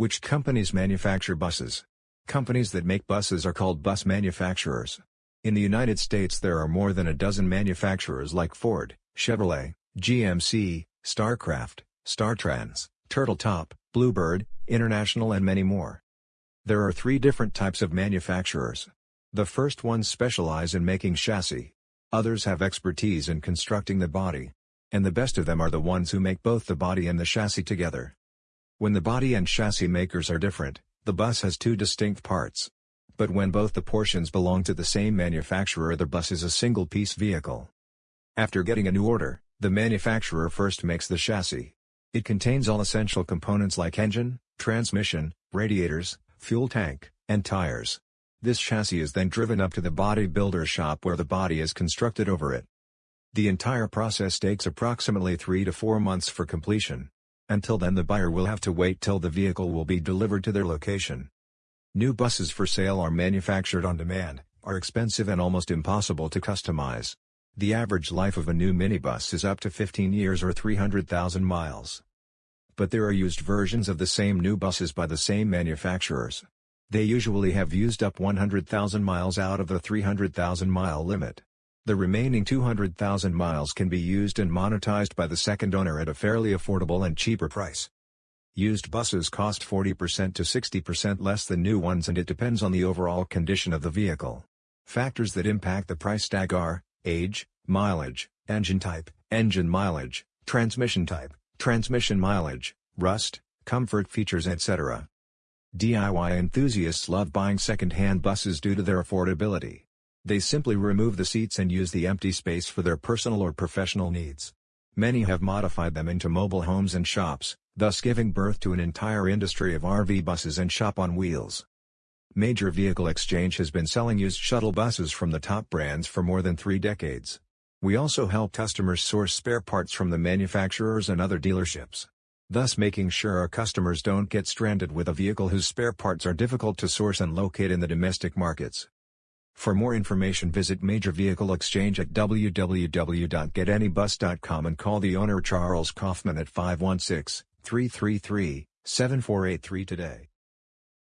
Which companies manufacture buses? Companies that make buses are called bus manufacturers. In the United States there are more than a dozen manufacturers like Ford, Chevrolet, GMC, StarCraft, StarTrans, Turtletop, Bluebird, International and many more. There are three different types of manufacturers. The first ones specialize in making chassis. Others have expertise in constructing the body. And the best of them are the ones who make both the body and the chassis together. When the body and chassis makers are different, the bus has two distinct parts. But when both the portions belong to the same manufacturer the bus is a single-piece vehicle. After getting a new order, the manufacturer first makes the chassis. It contains all essential components like engine, transmission, radiators, fuel tank, and tires. This chassis is then driven up to the bodybuilder shop where the body is constructed over it. The entire process takes approximately 3 to 4 months for completion. Until then the buyer will have to wait till the vehicle will be delivered to their location. New buses for sale are manufactured on demand, are expensive and almost impossible to customize. The average life of a new minibus is up to 15 years or 300,000 miles. But there are used versions of the same new buses by the same manufacturers. They usually have used up 100,000 miles out of the 300,000 mile limit. The remaining 200,000 miles can be used and monetized by the second owner at a fairly affordable and cheaper price. Used buses cost 40% to 60% less than new ones and it depends on the overall condition of the vehicle. Factors that impact the price tag are, age, mileage, engine type, engine mileage, transmission type, transmission mileage, rust, comfort features etc. DIY enthusiasts love buying second-hand buses due to their affordability. They simply remove the seats and use the empty space for their personal or professional needs. Many have modified them into mobile homes and shops, thus giving birth to an entire industry of RV buses and shop on wheels. Major Vehicle Exchange has been selling used shuttle buses from the top brands for more than three decades. We also help customers source spare parts from the manufacturers and other dealerships. Thus making sure our customers don't get stranded with a vehicle whose spare parts are difficult to source and locate in the domestic markets. For more information visit Major Vehicle Exchange at www.getanybus.com and call the owner Charles Kaufman at 516-333-7483 today.